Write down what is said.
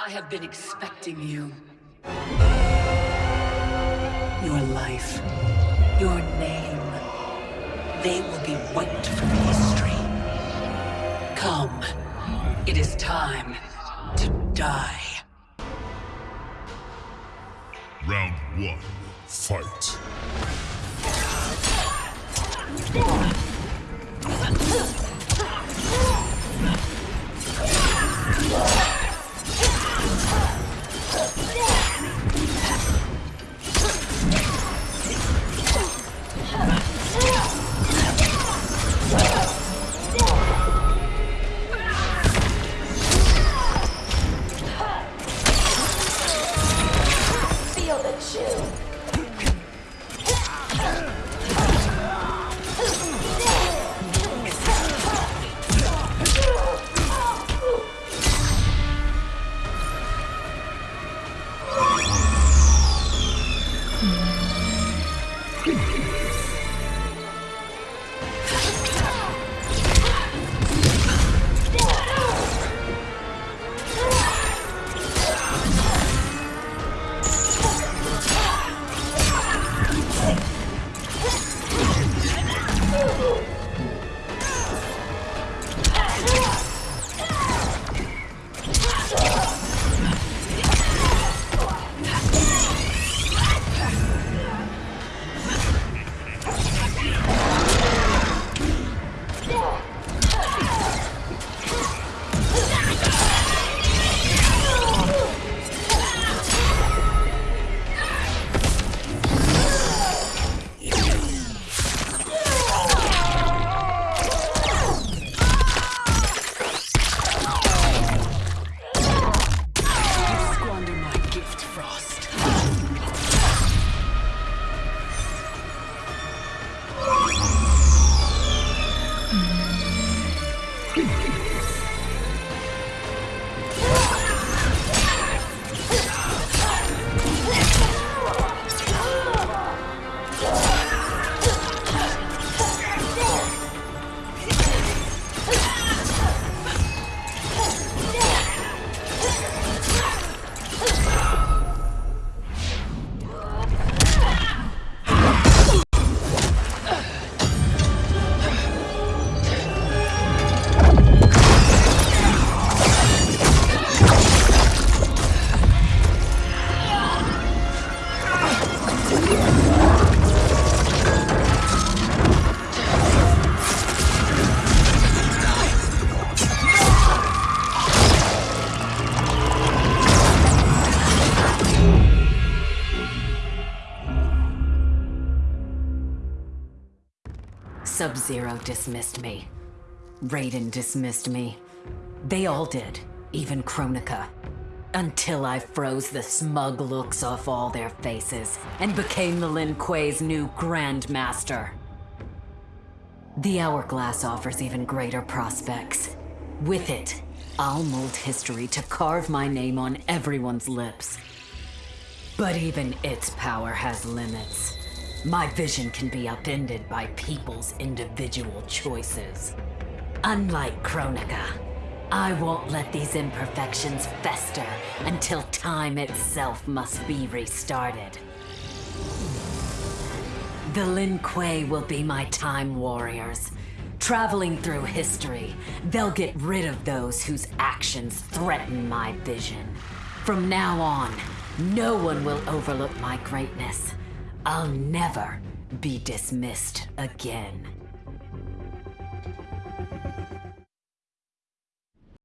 I have been expecting you. Your life, your name, they will be wiped from history. Come, it is time to die. Round one, fight. Sub-Zero dismissed me. Raiden dismissed me. They all did, even Kronika. Until I froze the smug looks off all their faces and became the Lin Kuei's new Grandmaster. The Hourglass offers even greater prospects. With it, I'll mold history to carve my name on everyone's lips. But even its power has limits. My vision can be upended by people's individual choices. Unlike Kronika, I won't let these imperfections fester until time itself must be restarted. The Lin Kuei will be my time warriors. Traveling through history, they'll get rid of those whose actions threaten my vision. From now on, no one will overlook my greatness. I'll never be dismissed again.